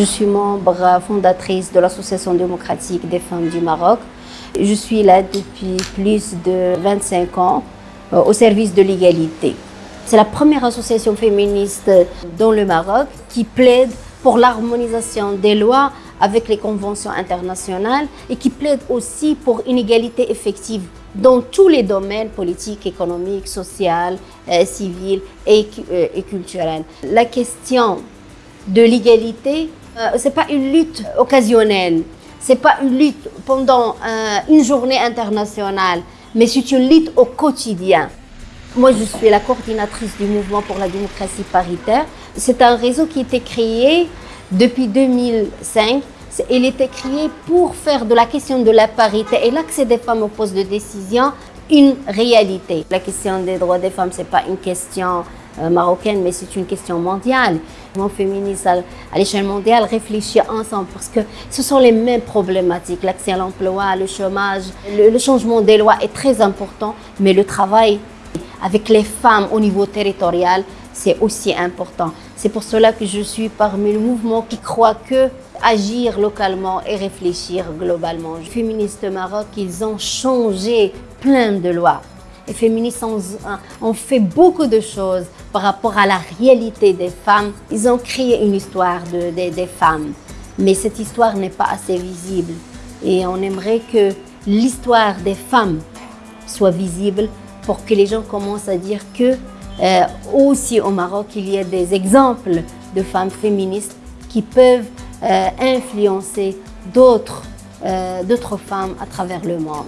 Je suis membre fondatrice de l'Association démocratique des femmes du Maroc. Je suis là depuis plus de 25 ans euh, au service de l'égalité. C'est la première association féministe dans le Maroc qui plaide pour l'harmonisation des lois avec les conventions internationales et qui plaide aussi pour une égalité effective dans tous les domaines politiques, économiques, sociaux, euh, civils et, euh, et culturels. La question de l'égalité, euh, ce n'est pas une lutte occasionnelle, ce n'est pas une lutte pendant euh, une journée internationale, mais c'est une lutte au quotidien. Moi, je suis la coordinatrice du mouvement pour la démocratie paritaire. C'est un réseau qui a été créé depuis 2005. Il était créé pour faire de la question de la parité et l'accès des femmes aux postes de décision une réalité. La question des droits des femmes, ce n'est pas une question marocaine, mais c'est une question mondiale. Le mouvement féministe à, l'échelle mondiale réfléchit ensemble parce que ce sont les mêmes problématiques. L'accès à l'emploi, le chômage, le, le changement des lois est très important, mais le travail avec les femmes au niveau territorial, c'est aussi important. C'est pour cela que je suis parmi le mouvement qui croit que agir localement et réfléchir globalement. Les féministes Maroc, ils ont changé plein de lois. Les féministes ont, fait beaucoup de choses par rapport à la réalité des femmes. Ils ont créé une histoire de, des femmes, mais cette histoire n'est pas assez visible. Et on aimerait que l'histoire des femmes soit visible pour que les gens commencent à dire que euh, aussi au Maroc, il y a des exemples de femmes féministes qui peuvent euh, influencer euh, d'autres femmes à travers le monde.